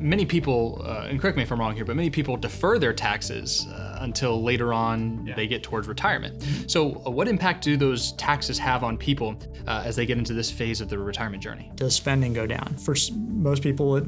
many people, uh, and correct me if I'm wrong here, but many people defer their taxes uh, until later on yeah. they get towards retirement. So, uh, what impact do those taxes have on people uh, as they get into this phase of their retirement journey? Does spending go down? For most people, it,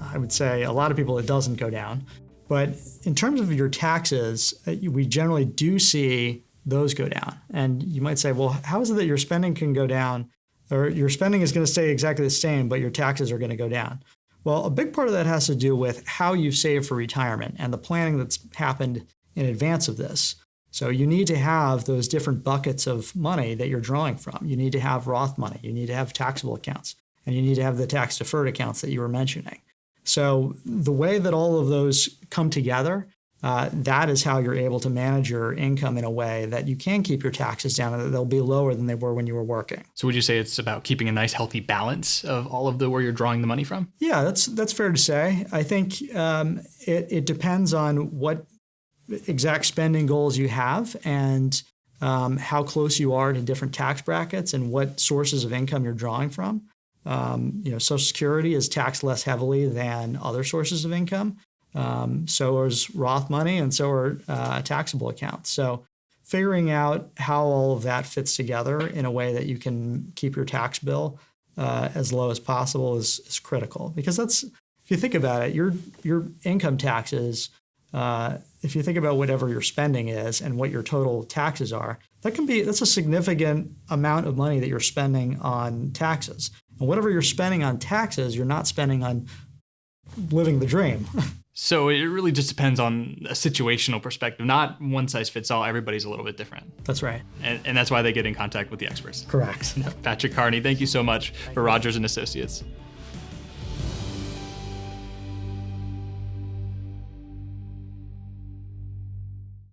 I would say a lot of people, it doesn't go down. But in terms of your taxes, uh, we generally do see those go down. And you might say, well, how is it that your spending can go down or your spending is going to stay exactly the same, but your taxes are going to go down? Well, a big part of that has to do with how you save for retirement and the planning that's happened in advance of this. So you need to have those different buckets of money that you're drawing from. You need to have Roth money, you need to have taxable accounts, and you need to have the tax deferred accounts that you were mentioning. So the way that all of those come together uh, that is how you're able to manage your income in a way that you can keep your taxes down and that they'll be lower than they were when you were working. So would you say it's about keeping a nice healthy balance of all of the where you're drawing the money from? Yeah, that's that's fair to say. I think um, it, it depends on what exact spending goals you have and um, how close you are to different tax brackets and what sources of income you're drawing from. Um, you know, Social Security is taxed less heavily than other sources of income. Um, so is Roth money, and so are uh, taxable accounts. So figuring out how all of that fits together in a way that you can keep your tax bill uh, as low as possible is, is critical. Because that's, if you think about it, your your income taxes, uh, if you think about whatever your spending is and what your total taxes are, that can be that's a significant amount of money that you're spending on taxes. And whatever you're spending on taxes, you're not spending on living the dream. So it really just depends on a situational perspective, not one size fits all. Everybody's a little bit different. That's right. And, and that's why they get in contact with the experts. Correct. Patrick Carney, thank you so much for Rogers and Associates.